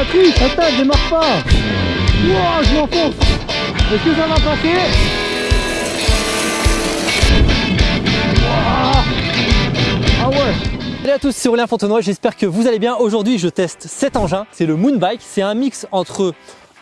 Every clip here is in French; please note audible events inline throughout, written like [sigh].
la triche, attends, démarre pas Wouah, je m'enfonce Est-ce que ça va passer Ah ouais Salut à tous, c'est Aurélien Fontenoy, j'espère que vous allez bien. Aujourd'hui, je teste cet engin, c'est le Moonbike. C'est un mix entre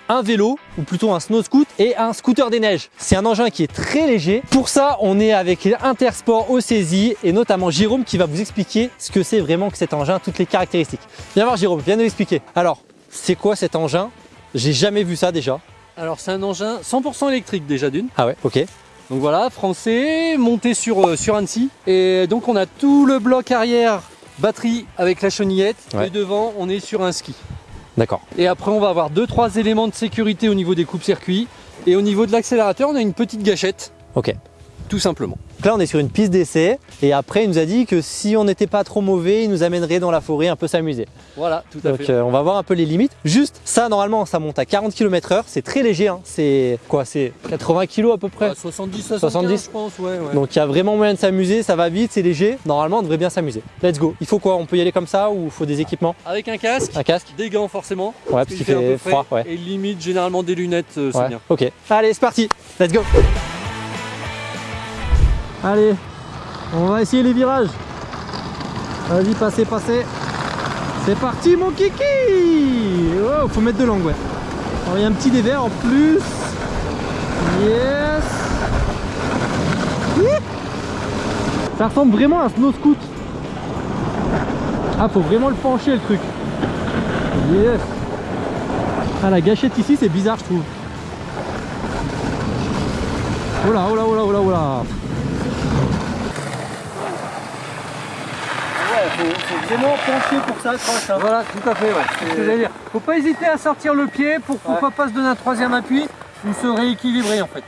un vélo, ou plutôt un snow scoot, et un scooter des neiges. C'est un engin qui est très léger. Pour ça, on est avec Intersport au saisie, et notamment Jérôme qui va vous expliquer ce que c'est vraiment que cet engin, toutes les caractéristiques. Viens voir Jérôme, viens nous expliquer. Alors, c'est quoi cet engin? J'ai jamais vu ça déjà. Alors c'est un engin 100% électrique déjà d'une. Ah ouais, ok. Donc voilà, français, monté sur, euh, sur Annecy. Et donc on a tout le bloc arrière, batterie avec la chenillette. Ouais. Et devant, on est sur un ski. D'accord. Et après, on va avoir deux trois éléments de sécurité au niveau des coupes-circuits. Et au niveau de l'accélérateur, on a une petite gâchette, Ok. Tout simplement. Donc là, on est sur une piste d'essai, et après, il nous a dit que si on n'était pas trop mauvais, il nous amènerait dans la forêt un peu s'amuser. Voilà, tout à Donc fait. euh, on va voir un peu les limites. Juste ça normalement ça monte à 40 km h c'est très léger, hein. c'est quoi C'est 80 kg à peu près? Ouais, 70, 75, 70. je pense, ouais. ouais. Donc il y a vraiment moyen de s'amuser, ça va vite, c'est léger. Normalement on devrait bien s'amuser. Let's go. Il faut quoi? On peut y aller comme ça ou il faut des équipements? Avec un casque, Un casque des gants forcément. Ouais parce il qu'il fait un peu fait froid. Ouais. Et limite, généralement des lunettes, euh, c'est Ouais. bien. Ok. Allez c'est parti. Let's go. Allez, on va essayer les virages. Vas-y passez, passez. C'est parti mon kiki Oh, faut mettre de l'angle. Alors il y a un petit dévers en plus. Yes Ça ressemble vraiment à un snow scoot. Ah faut vraiment le pencher le truc. Yes Ah la gâchette ici c'est bizarre je trouve. Oh là, oh là, oh là, oh là, oh là Ouais, faut, faut vraiment pencher pour ça, croche. Hein. Voilà, tout à fait, ouais. Faut pas hésiter à sortir le pied pour pourquoi pas se donner un troisième appui ou se rééquilibrer en fait.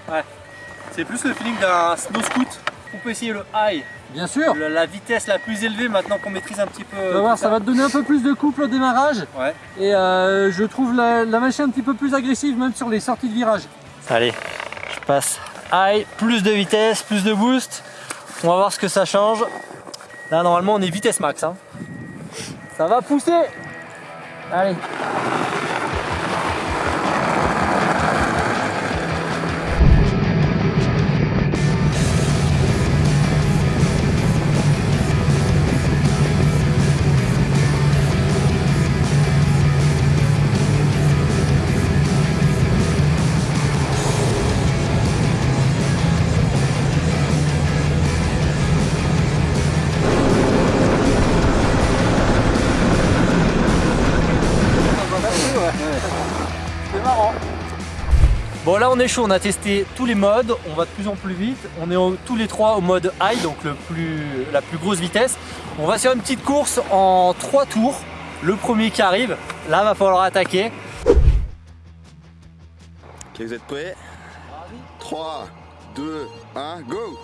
C'est plus le feeling d'un snow scoot. On peut essayer le high, Bien sûr. le- la vitesse la plus élevée maintenant qu'on maîtrise un petit peu. Tu vas voir, ça va te donner un peu plus de couple au démarrage Ouais. et euh, je trouve la, la machine un petit peu plus agressive même sur les sorties de virage. Allez, je passe high, plus de vitesse, plus de boost. On va voir ce que ça change. Là, normalement, on est vitesse max. hein. Ça va pousser. Allez. Bon, là, on est chaud. On a testé tous les modes. On va de plus en plus vite. On est au- tous les trois au mode high, donc le plus, la plus grosse vitesse. On va faire une petite course en trois tours. Le premier qui arrive, là, va falloir attaquer. Ok, vous êtes prêts? 3, 2, 1, go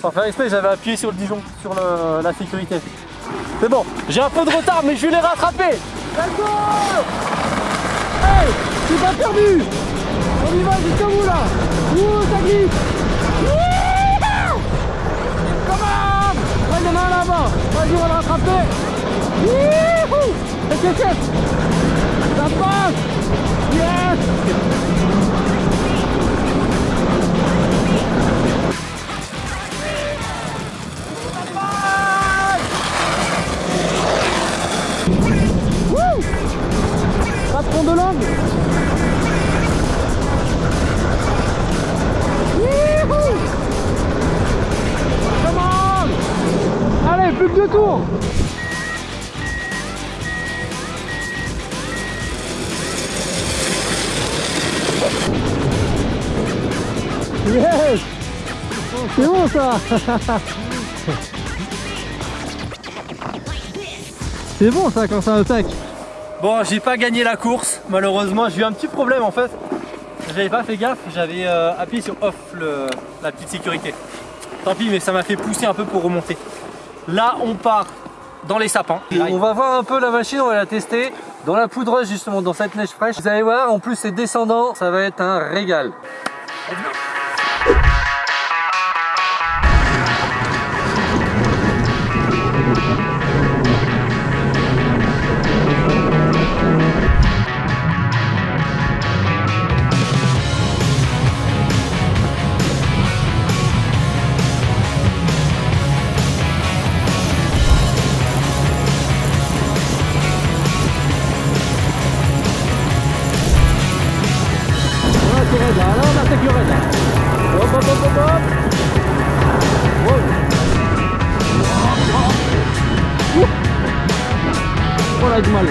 Sans [laughs] faire exprès, j'avais appuyé sur le Dijon, sur le- la sécurité. C'est bon, j'ai un peu de retard, mais je vais les rattraper. Go Hey, c'est pas perdu. On y va jusqu'au bout là. Ouh, ça glisse. Come on. Il y en a là-bas. Vas-y, on va le rattraper. Wouhou c'est fait. Ça passe. Yes Patron de on Allez, plus que deux tours Yes C'est bon ça [laughs] C'est bon ça quand ça attaque Bon, j'ai pas gagné la course, malheureusement. J'ai eu un petit problème en fait. J'avais pas fait gaffe, j'avais euh, appuyé sur off le- la petite sécurité. Tant pis, mais ça m'a fait pousser un peu pour remonter. Là, on part dans les sapins. On va voir un peu la machine, on va la tester dans la poudreuse justement, dans cette neige fraîche. Vous allez voir, en plus c'est descendant, ça va être un régal. Hop, du mal.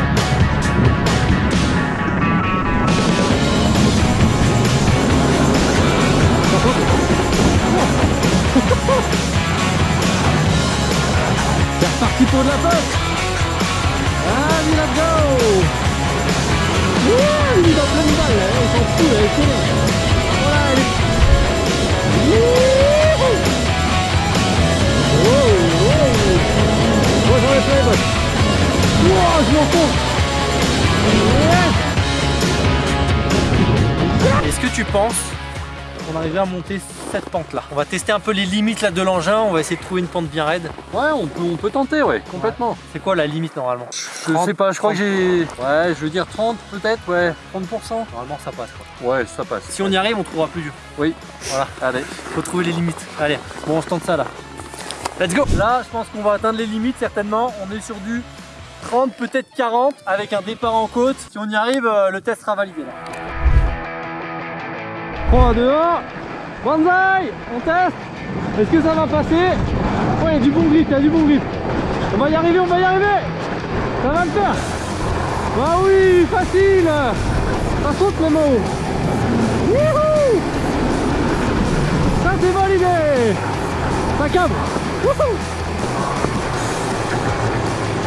Pour de la Allez, let's go il est dans plein de balles, hein. il s'en fout, il est je Est-ce que tu penses qu'on arriverait à monter cette pente là On va tester un peu les limites là de l'engin, on va essayer de trouver une pente bien raide. Ouais, on peut, on peut tenter, ouais, complètement. C'est quoi la limite normalement? Je 30, sais pas, je crois que j'ai... Ouais, je veux dire 30 peut-être, ouais. 30% Normalement ça passe quoi. Ouais, ça passe. Si on y arrive, on trouvera plus dur. Oui. Voilà, allez, faut trouver les limites. Allez, bon, on se tente ça là. Let's go Là, je pense qu'on va atteindre les limites certainement. On est sur du 30, peut-être 40, avec un départ en côte. Si on y arrive, euh, le test sera validé là. 3, 2, 1 Banzai On teste. Est-ce que ça va passer? Ouais, il y a du bon grip, il y a du bon grip. On va y arriver, on va y arriver. Ça va le faire. Bah oui, facile. Ça saute Nemo Wouhou. Ça c'est validé. Ça câble. Wouhou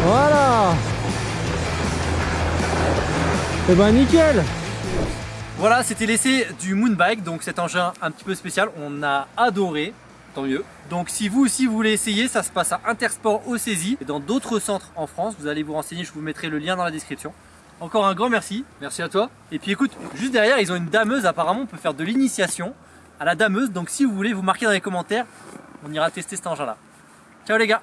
Voilà Et bah nickel Voilà, c'était l'essai du Moonbike, donc cet engin un petit peu spécial. On a adoré, tant mieux. Donc si vous aussi vous voulez essayer, ça se passe à Intersport au Saisie et dans d'autres centres en France. Vous allez vous renseigner, je vous mettrai le lien dans la description. Encore un grand merci. Merci à toi Et puis écoute, juste derrière, ils ont une dameuse. Apparemment, on peut faire de l'initiation à la dameuse. Donc si vous voulez, vous marquez dans les commentaires. On ira tester cet engin-là. Ciao les gars